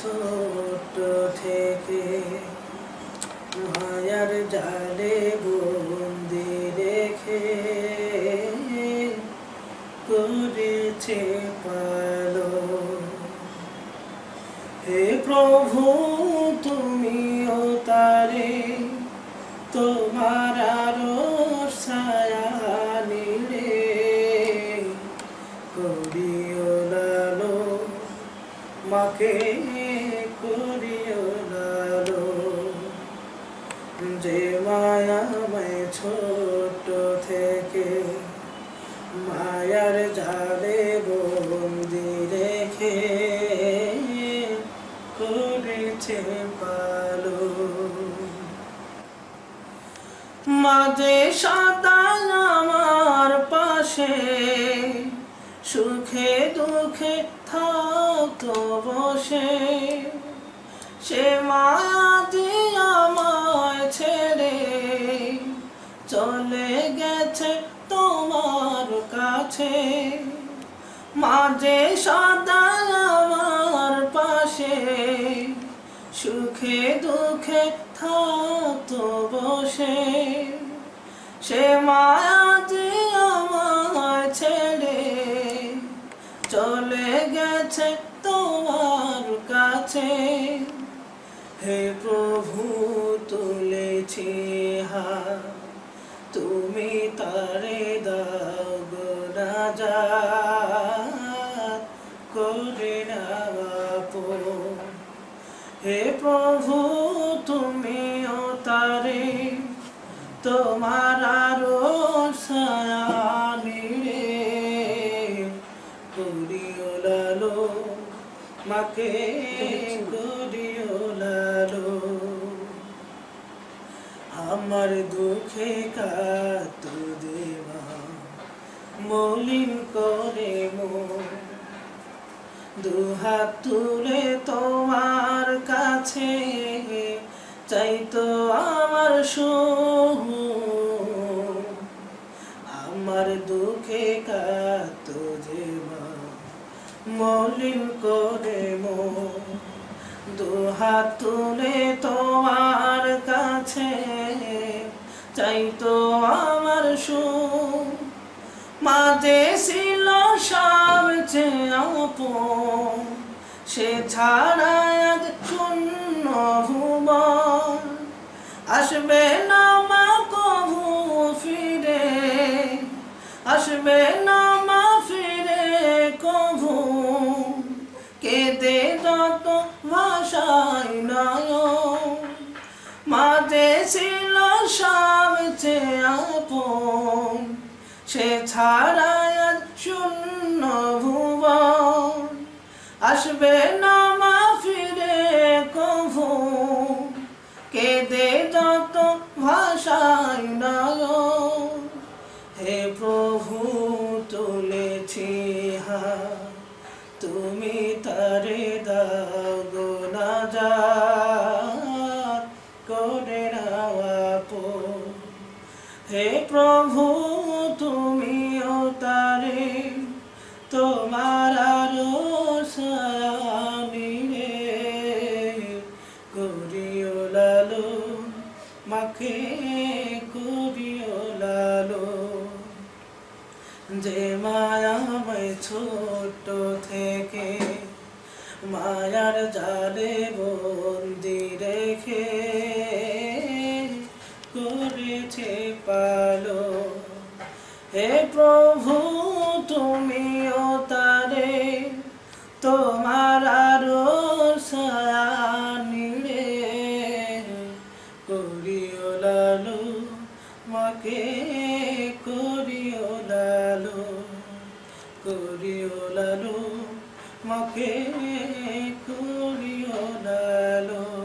ছোট থেকে মায়ার জালে বন্দি রেখে করেছে পালো। হে প্রভু, তুমিও তারে তোমার আরও ছায়া নিলে। করিও লালো মাকে যে মায়াময় ছোট থেকে, মায়ার জালে বন্দি রেখে করেছে পালো। মাঝে সদা আমার পাশে, সুখে দুঃখে থাকতো বসে। সে মায়া তোমার কাছে। মাঝে সদা আমার পাশে। সুখে দুঃখে থাকতো বসে। সে মায়া দিয়ে আমায় ছেড়ে চলে গেছে তোমার কাছে। হে প্রভু, তুলেছি হা তুমি তারে দাও গো নাজাত করে হে প্রভু, তুমিও তারে, তোমার আরও ছায়া নিড়ে করিও লালো মাকে। দুঃখে কাত দেবা মলিন করে দুহাত তুলে তোমার কাছে চাইতো আমার সুখ আমার দুঃখে কাত যে মা মলিন করে মো দুহাত তুলে তোমার কাছে চাইতো আমার সুখ। মাঝে ছিল সবচেয়ে আপন সে ছাড়া আজ শূন্য ভুবন। আসবে না মা, কবু ফিরে। আসবে না সে ছাড়া শূন্য ভুবন। আসবে না মা ফিরে কভু, কেঁদে যত ভাষায় নয় হে প্রভু, তুলেছি হা তুমি তারে দাও না যা করে রাওয়াপো হে প্রভু, তুমিও তারে, তোমার আরও সায়ানিরে করিও লালো মাকে করিও লালো। যে মায়াময় ছোট থেকে, মায়ার জালে বন্দি তুমিও তারে, তোমার আরও সায়ানিরে করিও লালু, মাকে করিও লালু করিও লালু, মাকে করিও লালু।